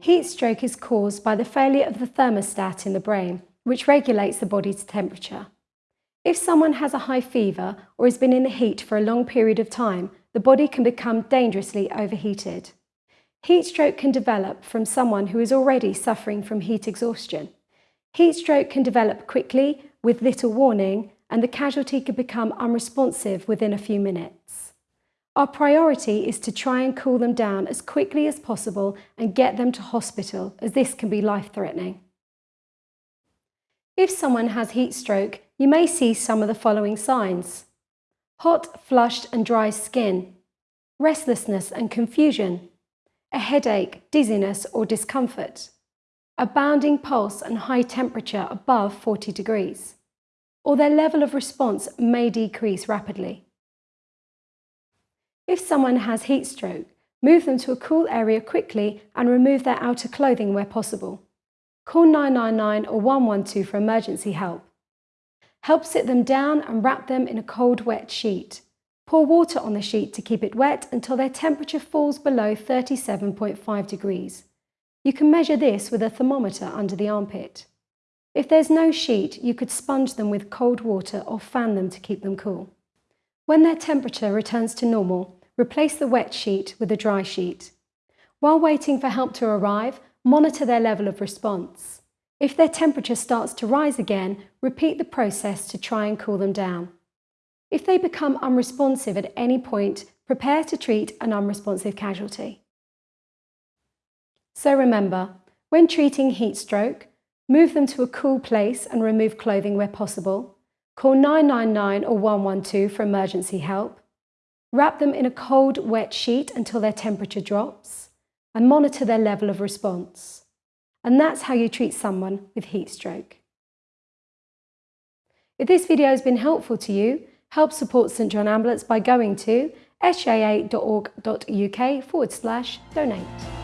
Heat stroke is caused by the failure of the thermostat in the brain, which regulates the body's temperature. If someone has a high fever or has been in the heat for a long period of time, the body can become dangerously overheated. Heat stroke can develop from someone who is already suffering from heat exhaustion. Heat stroke can develop quickly with little warning and the casualty could become unresponsive within a few minutes. Our priority is to try and cool them down as quickly as possible and get them to hospital as this can be life-threatening. If someone has heat stroke, you may see some of the following signs. Hot, flushed and dry skin, restlessness and confusion, a headache, dizziness or discomfort, a bounding pulse and high temperature above 40 degrees, or their level of response may decrease rapidly. If someone has heat stroke, move them to a cool area quickly and remove their outer clothing where possible. Call 999 or 112 for emergency help. Help sit them down and wrap them in a cold wet sheet. Pour water on the sheet to keep it wet until their temperature falls below 37.5 degrees. You can measure this with a thermometer under the armpit. If there's no sheet, you could sponge them with cold water or fan them to keep them cool. When their temperature returns to normal, replace the wet sheet with a dry sheet. While waiting for help to arrive, monitor their level of response. If their temperature starts to rise again, repeat the process to try and cool them down. If they become unresponsive at any point, prepare to treat an unresponsive casualty. So remember, when treating heat stroke, move them to a cool place and remove clothing where possible. Call 999 or 112 for emergency help. Wrap them in a cold, wet sheet until their temperature drops and monitor their level of response. And that's how you treat someone with heat stroke. If this video has been helpful to you, help support St John Ambulance by going to sja.org.uk forward slash donate.